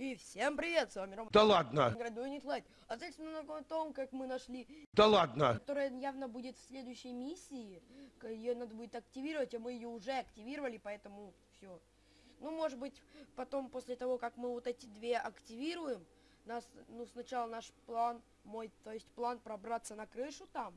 И всем привет, с вами Рома. Да ладно, Градует Лайт. А Ответственно на том, как мы нашли, да ладно. которая явно будет в следующей миссии. Ее надо будет активировать, а мы ее уже активировали, поэтому все. Ну, может быть, потом, после того, как мы вот эти две активируем, нас, ну, сначала наш план, мой, то есть план пробраться на крышу там,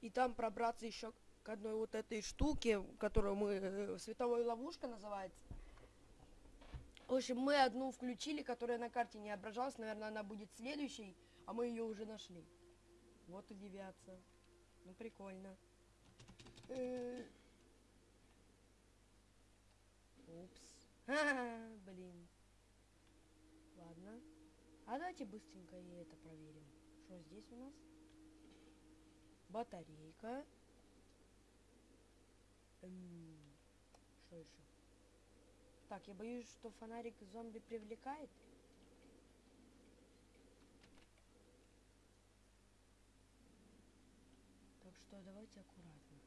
и там пробраться еще к одной вот этой штуке, которую мы, э, световой ловушка называется. В общем, мы одну включили, которая на карте не отображалась. Наверное, она будет следующей, а мы ее уже нашли. Вот удивятся. Ну, прикольно. Э. Упс. Ха-ха, Блин. Ладно. А давайте быстренько и это проверим. Что здесь у нас? Батарейка. Эм, Что еще? Так, я боюсь, что фонарик зомби привлекает. Так что давайте аккуратно.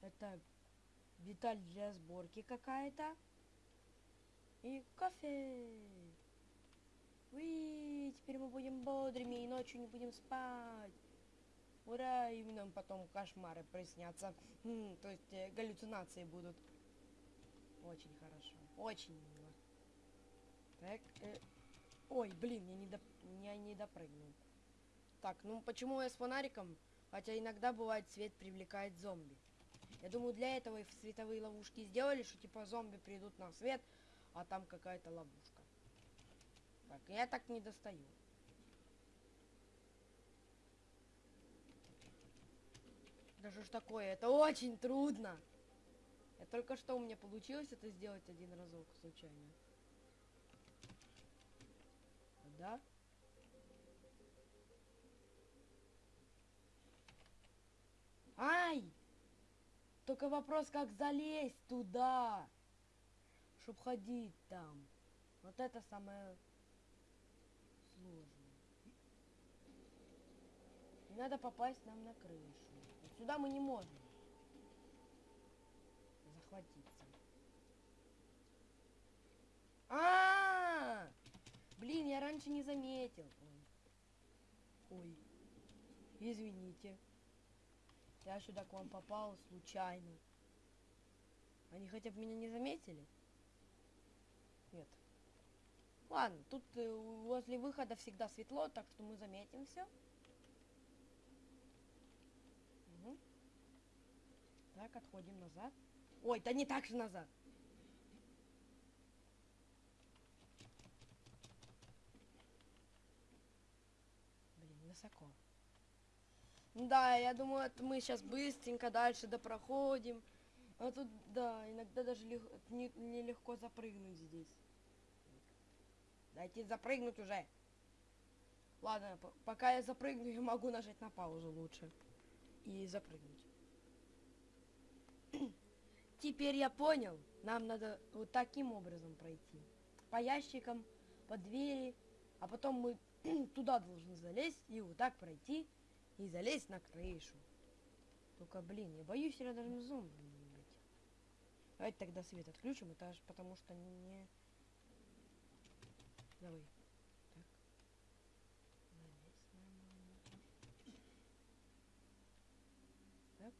Это деталь для сборки какая-то. И кофе. Уи, теперь мы будем бодрыми и ночью не будем спать. Ура, и нам потом кошмары приснятся. М, то есть э, галлюцинации будут. Очень хорошо. Очень мило. Так, э, Ой, блин, я не, доп... я не допрыгнул. Так, ну почему я с фонариком? Хотя иногда бывает свет привлекает зомби. Я думаю, для этого и световые ловушки сделали, что типа зомби придут на свет, а там какая-то ловушка. Так, я так не достаю. Да что ж такое? Это очень трудно. Я только что у меня получилось это сделать один разок случайно. Да? Ай! Только вопрос, как залезть туда, чтоб ходить там. Вот это самое сложное. Надо попасть нам на крышу. Сюда мы не можем захватиться. А, -а, а Блин, я раньше не заметил. Ой. Ой. Извините. Я сюда к вам попал случайно. Они хотя бы меня не заметили? Нет. Ладно, тут э, возле выхода всегда светло, так что мы заметим все. Так, отходим назад. Ой, да не так же назад. Блин, высоко. Да, я думаю, это мы сейчас быстренько дальше допроходим. А тут, да, иногда даже лег... не, нелегко запрыгнуть здесь. Дайте запрыгнуть уже. Ладно, пока я запрыгну, я могу нажать на паузу лучше. И запрыгнуть. Теперь я понял. Нам надо вот таким образом пройти. По ящикам, по двери. А потом мы туда должны залезть и вот так пройти. И залезть на крышу. Только, блин, я боюсь рядом с зомби быть. Давайте тогда свет отключим, это аж потому что не... Давай. Так. Залезь нормально. Так.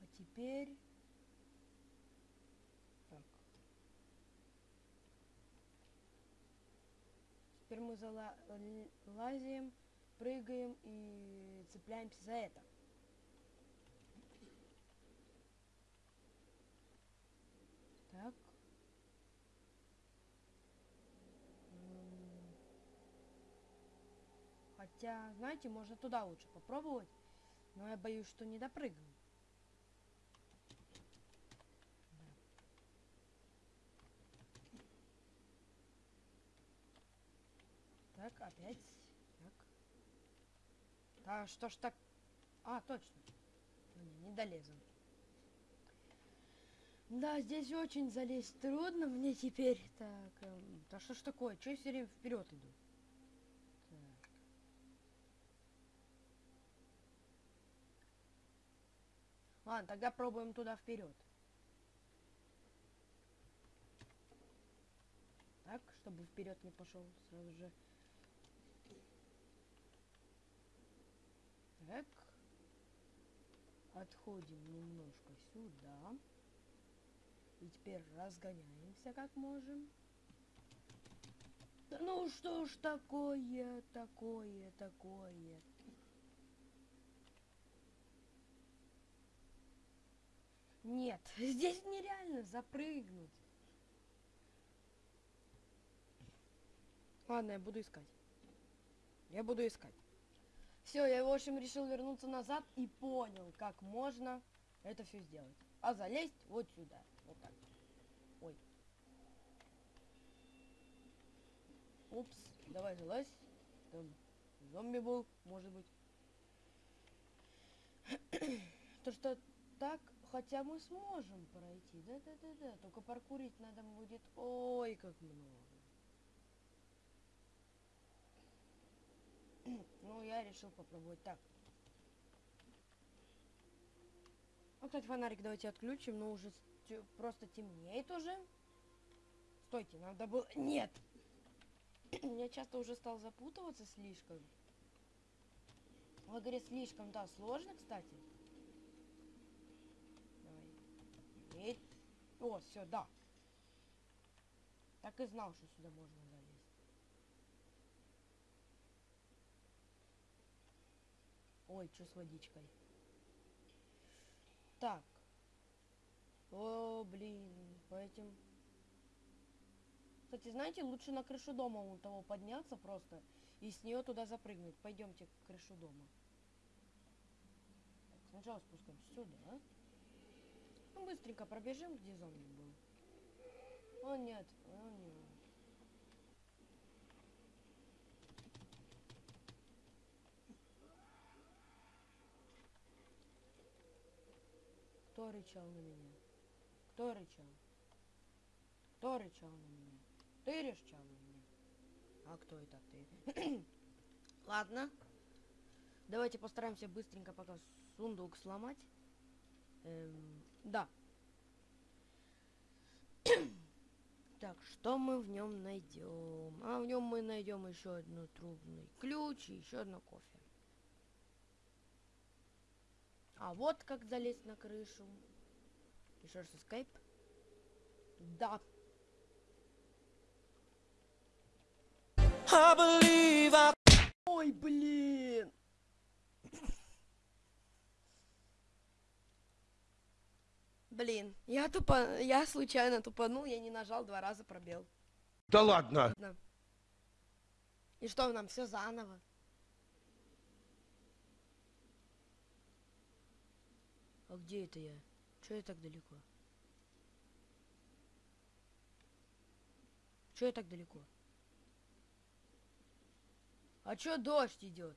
А теперь... Так. Теперь мы залазим прыгаем и цепляемся за это. Так. Хотя, знаете, можно туда лучше попробовать, но я боюсь, что не допрыгну. Так, опять. Так. Да что ж так... А, точно. Ну, не, не долезу. Да, здесь очень залезть трудно мне теперь. Так, эм, да что ж такое? Чё я все время вперед иду? Ладно, тогда пробуем туда вперед. Так, чтобы вперед не пошел сразу же. Так. Отходим немножко сюда. И теперь разгоняемся как можем. Да ну что ж такое, такое, такое. Нет, здесь нереально запрыгнуть. Ладно, я буду искать. Я буду искать. Все, я, в общем, решил вернуться назад и понял, как можно это все сделать. А залезть вот сюда. Вот так. Ой. Упс, давай залазь. Там зомби был, может быть. То что так, хотя мы сможем пройти. Да-да-да-да. Только паркурить надо будет. Ой, как много. Ну, я решил попробовать так. Ну, кстати, фонарик давайте отключим, но уже просто темнеет уже. Стойте, надо было... Нет! Я часто уже стал запутываться слишком. В игре слишком, да, сложно, кстати. Давай. Еть. О, все, да. Так и знал, что сюда можно залезть. Ой, что с водичкой? Так. О, блин, по этим... Кстати, знаете, лучше на крышу дома у того подняться просто и с нее туда запрыгнуть. Пойдемте к крышу дома. Так, сначала спускаемся сюда. Ну, быстренько пробежим, где зомби был. О, нет, о, нет. Кто рычал на меня? Кто рычал? Кто рычал на меня? Ты рычал на меня? А кто это ты? Ладно. Давайте постараемся быстренько пока сундук сломать. Эм, да. так, что мы в нем найдем? А в нем мы найдем еще одну трубный ключ и еще одно кофе. А вот как залезть на крышу. Еще раз escape. Да. I I Ой, блин. Блин, я тупо, я случайно тупанул, я не нажал два раза пробел. Да ладно. Ладно. И что нам все заново? А где это я? Че я так далеко? Че я так далеко? А чё дождь идет?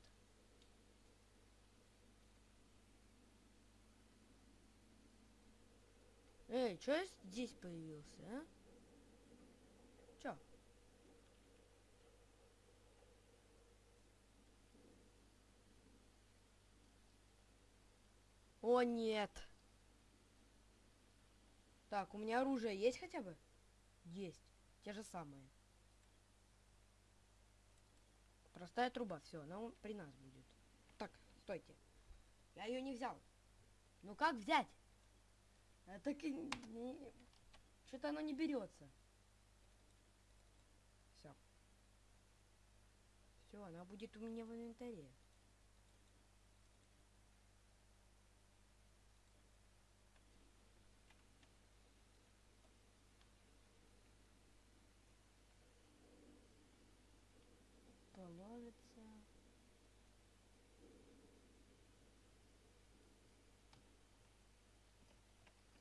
Эй, чё я здесь появился, а? Чё? О, нет. Так, у меня оружие есть хотя бы? Есть. Те же самые. Простая труба, все, она при нас будет. Так, стойте. Я ее не взял. Ну как взять? А так и не... Что-то оно не берется. Все. Все, она будет у меня в инвентаре. Положится.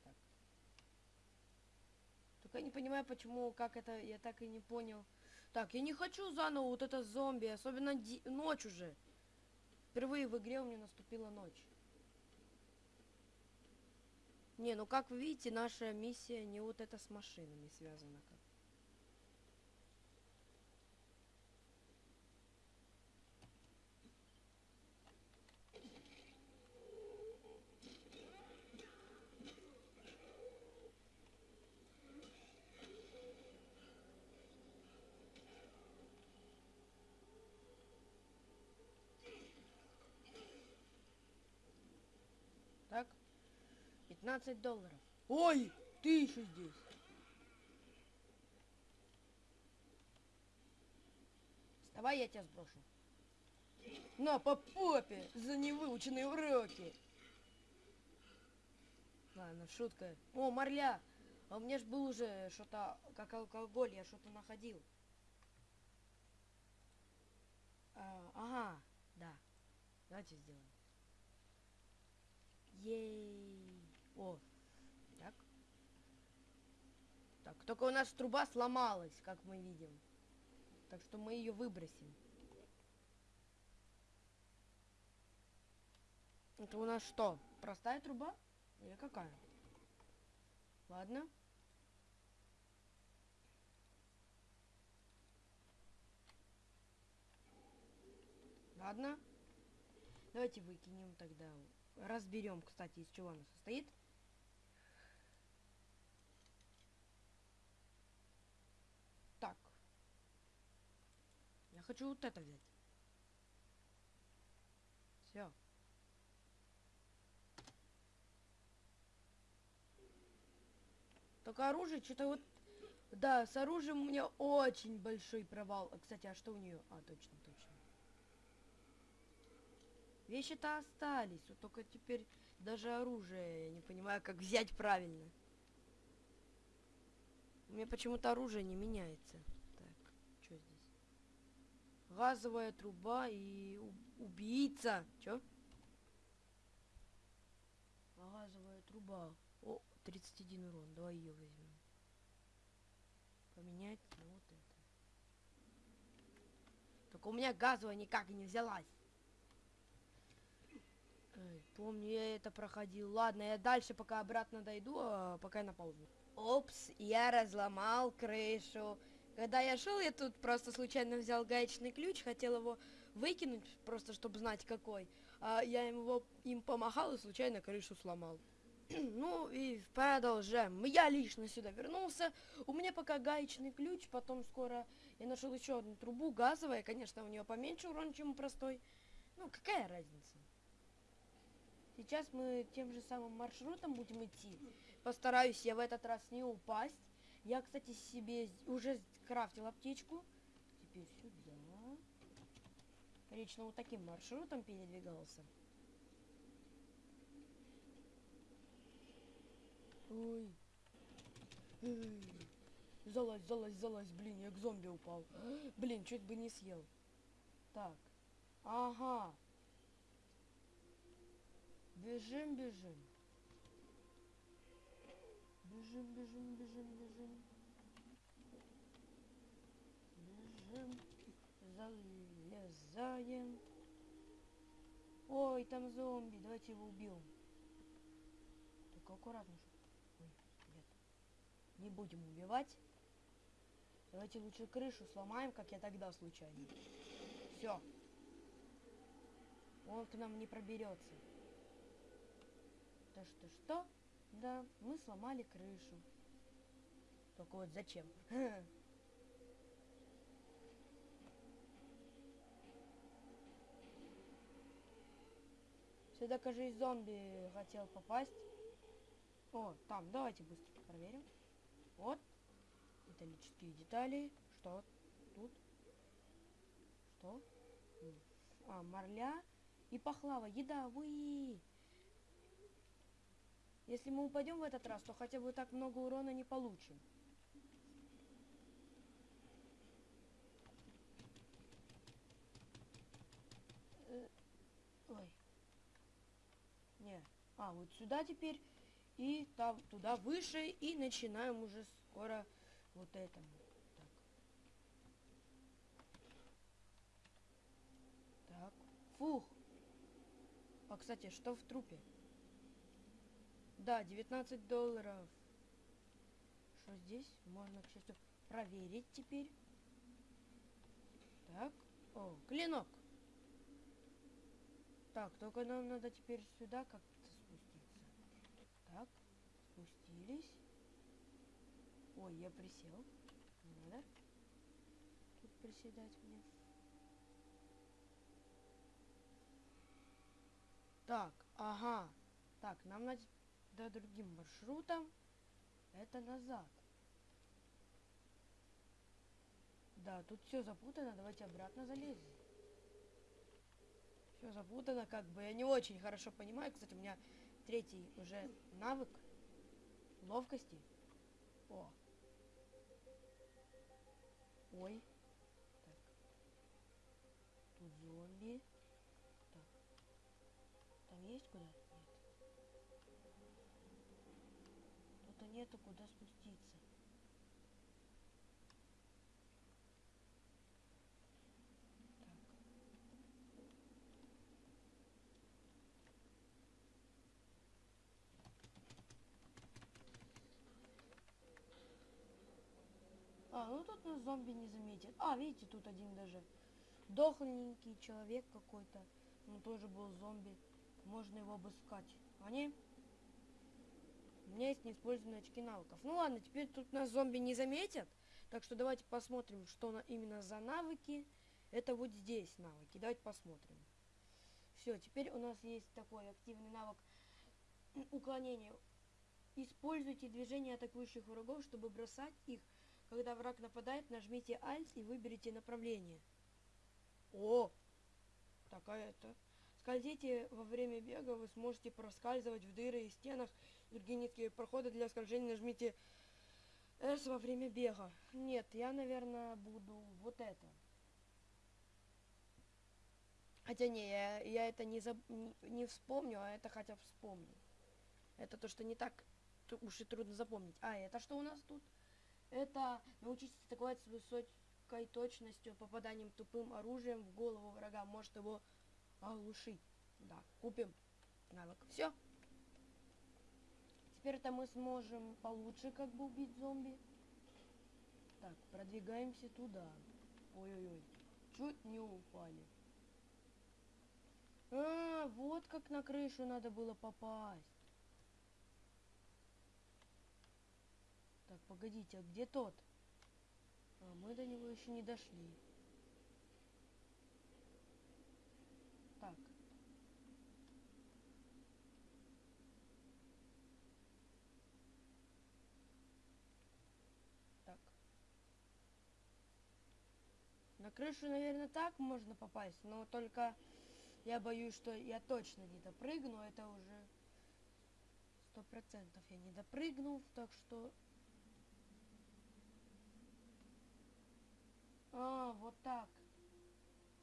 Так. Только я не понимаю, почему, как это, я так и не понял. Так, я не хочу заново вот это зомби, особенно ночь уже. Впервые в игре у меня наступила ночь. Не, ну как вы видите, наша миссия не вот это с машинами связана как. 15 долларов. Ой, ты еще здесь. Вставай, я тебя сброшу. На, по попе за невыученные уроки. Ладно, шутка. О, Марля, а у меня ж был уже что-то, как алкоголь, я что-то находил. А, ага, да. Давайте сделаем. Ей. О, так. Так, только у нас труба сломалась, как мы видим. Так что мы ее выбросим. Это у нас что? Простая труба? Или какая? Ладно. Ладно. Давайте выкинем тогда. Разберем, кстати, из чего она состоит. Так. Я хочу вот это взять. Все. Только оружие, что-то вот... Да, с оружием у меня очень большой провал. А, Кстати, а что у нее? А, точно, точно. Вещи-то остались, вот только теперь даже оружие, я не понимаю, как взять правильно. У меня почему-то оружие не меняется. Так? Газовая труба и убийца. Чё? Газовая труба. О, 31 урон. Давай ее возьмем. Поменять на вот это. Только у меня газовая никак не взялась. Эй, помню, я это проходил. Ладно, я дальше пока обратно дойду, а пока я на паузу. Опс, я разломал крышу. Когда я шел, я тут просто случайно взял гаечный ключ, хотел его выкинуть, просто чтобы знать какой. А я его им помахал и случайно крышу сломал. ну и продолжаем. Я лично сюда вернулся. У меня пока гаечный ключ, потом скоро я нашел еще одну трубу, газовая, конечно, у нее поменьше урон, чем у простой. Ну, какая разница? Сейчас мы тем же самым маршрутом будем идти. Постараюсь я в этот раз не упасть. Я, кстати, себе уже крафтил аптечку. Теперь сюда. Лично вот таким маршрутом передвигался. Ой. Эй. Залазь, залазь, залазь, блин, я к зомби упал. Блин, чуть бы не съел. Так. Ага. Бежим, бежим. Бежим, бежим, бежим, бежим. Бежим. Залезаем. Ой, там зомби. Давайте его убьем. Только аккуратно. Ой, нет. Не будем убивать. Давайте лучше крышу сломаем, как я тогда случайно. Все. Он к нам не проберется. То что что? Да, мы сломали крышу. Только вот зачем? Сюда, кажется, зомби хотел попасть. О, там, давайте быстро проверим. Вот. Металлические детали. Что тут? Что? А, марля и пахлава. Еда, уи! Если мы упадем в этот раз, то хотя бы так много урона не получим. Э, Ой. Не. А, вот сюда теперь. И там туда выше. И начинаем уже скоро вот это. Так. Так. Фух. А, кстати, что в трупе? Да, 19 долларов. Что здесь? Можно, к счастью, проверить теперь. Так. О, клинок. Так, только нам надо теперь сюда как-то спуститься. Так, спустились. Ой, я присел. Не надо. Тут приседать мне. Так, ага. Так, нам надо тогда другим маршрутом. Это назад. Да, тут все запутано, давайте обратно залезем. Все запутано, как бы. Я не очень хорошо понимаю. Кстати, у меня третий уже навык ловкости. О. Ой. Так. Тут зомби. Есть куда? Нет. Тут нету куда спуститься. А, ну тут нас зомби не заметит. А, видите, тут один даже дохленький человек какой-то. Он тоже был зомби. Можно его обыскать. Они... У меня есть неиспользованные очки навыков. Ну ладно, теперь тут нас зомби не заметят. Так что давайте посмотрим, что на, именно за навыки. Это вот здесь навыки. Давайте посмотрим. Все, теперь у нас есть такой активный навык уклонения. Используйте движение атакующих врагов, чтобы бросать их. Когда враг нападает, нажмите Alt и выберите направление. О! Такая это. Скользите во время бега, вы сможете проскальзывать в дыры и стенах. Другие низкие проходы для скольжения нажмите S во время бега. Нет, я, наверное, буду вот это. Хотя не, я, я это не, заб, не, не вспомню, а это хотя бы вспомню. Это то, что не так уж и трудно запомнить. А, это что у нас тут? Это научитесь атаковать с высокой точностью, попаданием тупым оружием в голову врага. Может его оглушить. Да, купим навык. Все. Теперь это мы сможем получше как бы убить зомби. Так, продвигаемся туда. Ой-ой-ой. Чуть не упали. А, вот как на крышу надо было попасть. Так, погодите, а где тот? А, мы до него еще не дошли. Так. Так. На крышу, наверное, так можно попасть, но только я боюсь, что я точно не допрыгну, это уже сто процентов я не допрыгну, так что А, вот так.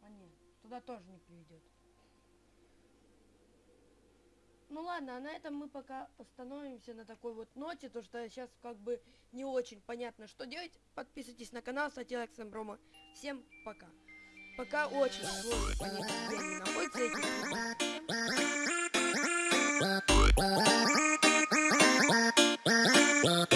А нет, туда тоже не приведет. Ну ладно, а на этом мы пока остановимся на такой вот ноте, то что сейчас как бы не очень понятно, что делать. Подписывайтесь на канал, кстати, Алекс Брома. Всем пока. Пока очень сложно понять, где они находятся.